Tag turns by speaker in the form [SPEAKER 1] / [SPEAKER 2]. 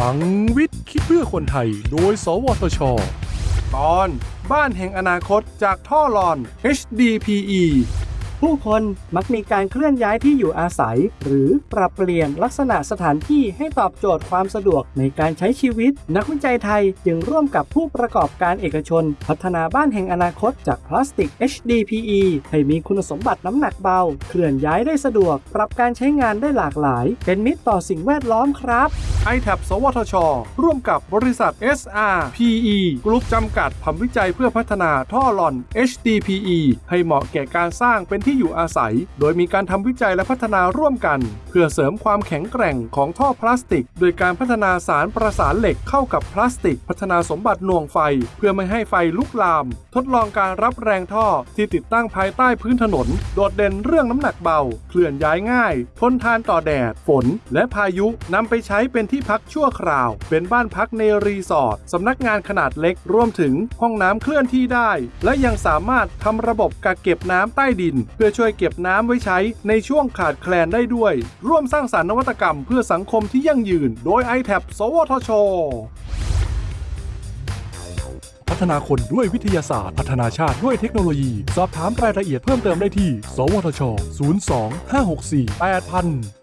[SPEAKER 1] ลังวิทย์คิดเพื่อคนไทย โดย สวทช ตอนบ้านแห่งอนาคตจากท่อหลอน HDPE
[SPEAKER 2] ผู้คนมักมีการเคลื่อนย้ายที่อยู่อาศัย หรือปรับเปลี่ยนลักษณะสถานที่ให้ตอบโจทย์ความสะดวกในการใช้ชีวิต นักวิจัยไทยจึงร่วมกับผู้ประกอบการเอกชน พัฒนาบ้านแห่งอนาคตจากพลาสติก HDPE ให้มีคุณสมบัติน้ำหนักเบา เคลื่อนย้ายได้สะดวก ปรับการใช้งานได้หลากหลาย เป็นมิตรต่อสิ่งแวดล้อมครับ
[SPEAKER 1] i t a b สวทช ร่วมกับบริษัท SRPE กรุ๊ปจำกัดทำวิจัยเพื่อพัฒนาท่อหลอน HDPE ให้เหมาะแก่การสร้างเป็นที่อยู่อาศัย โดยมีการทำวิจัยและพัฒนาร่วมกัน เพื่อเสริมความแข็งแกร่งของท่อพลาสติก โดยการพัฒนาสารประสานเหล็กเข้ากับพลาสติก พัฒนาสมบัติหน่วงไฟ เพื่อไม่ให้ไฟลุกลาม ทดลองการรับแรงท่อที่ติดตั้งภายใต้พื้นถนน โดดเด่นเรื่องน้ำหนักเบา เคลื่อนย้ายง่าย ทนทานต่อแดด ฝน และพายุนำไปใช้เป็นที่ที่พักชั่วคราว เป็นบ้านพักในรีสอร์ทสำนักงานขนาดเล็กรวมถึงห้องน้ำเคลื่อนที่ได้ และยังสามารถทำระบบกักเก็บน้ำใต้ดิน เพื่อช่วยเก็บน้ำไว้ใช้ในช่วงขาดแคลนได้ด้วย ร่วมสร้างสารรค์นวัตกรรมเพื่อสังคมที่ยั่งยืน โดย i t a b สวทชพัฒนาคนด้วยวิทยาศาสตร์ พัฒนาชาติด้วยเทคโนโลยี สอบถามรายละเอียดเพิ่มเติมได้ที่ สวทช 02 564 8000